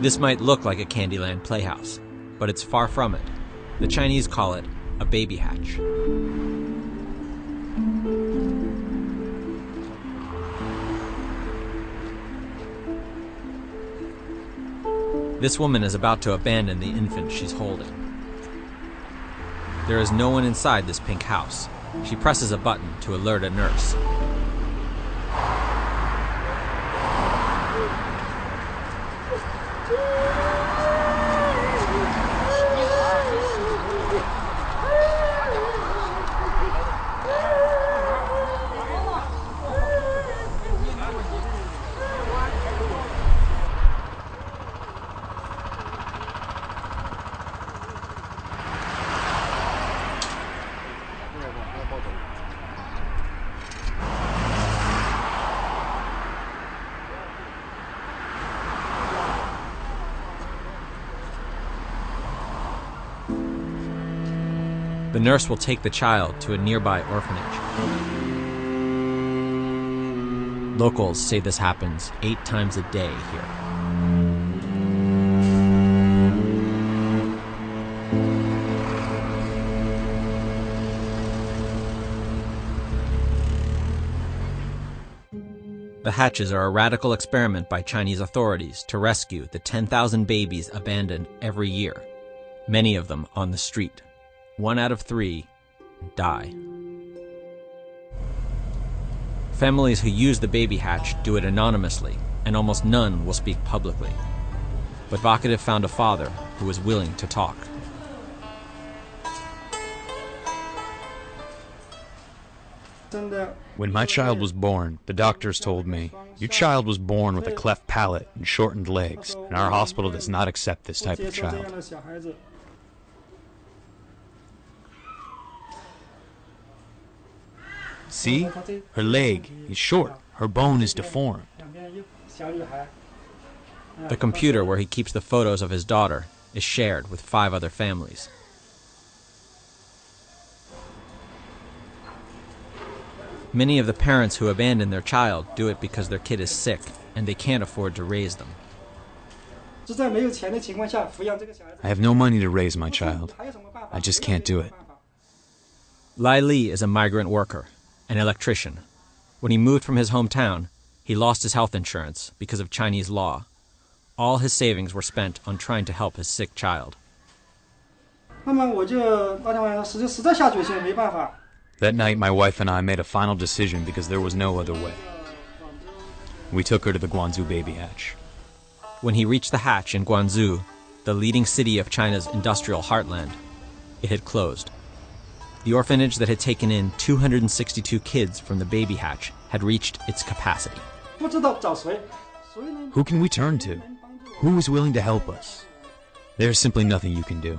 This might look like a Candyland playhouse, but it's far from it. The Chinese call it a baby hatch. This woman is about to abandon the infant she's holding. There is no one inside this pink house. She presses a button to alert a nurse. The nurse will take the child to a nearby orphanage. Locals say this happens eight times a day here. The hatches are a radical experiment by Chinese authorities to rescue the 10,000 babies abandoned every year, many of them on the street. One out of three die. Families who use the baby hatch do it anonymously, and almost none will speak publicly. But Vocativ found a father who was willing to talk. When my child was born, the doctors told me, Your child was born with a cleft palate and shortened legs, and our hospital does not accept this type of child. See? Her leg is short, her bone is deformed. The computer where he keeps the photos of his daughter is shared with five other families. Many of the parents who abandon their child do it because their kid is sick and they can't afford to raise them. I have no money to raise my child. I just can't do it. Lai Li is a migrant worker, an electrician. When he moved from his hometown, he lost his health insurance because of Chinese law. All his savings were spent on trying to help his sick child. That night, my wife and I made a final decision because there was no other way. We took her to the Guangzhou baby hatch. When he reached the hatch in Guangzhou, the leading city of China's industrial heartland, it had closed. The orphanage that had taken in 262 kids from the baby hatch had reached its capacity. Who can we turn to? Who is willing to help us? There's simply nothing you can do.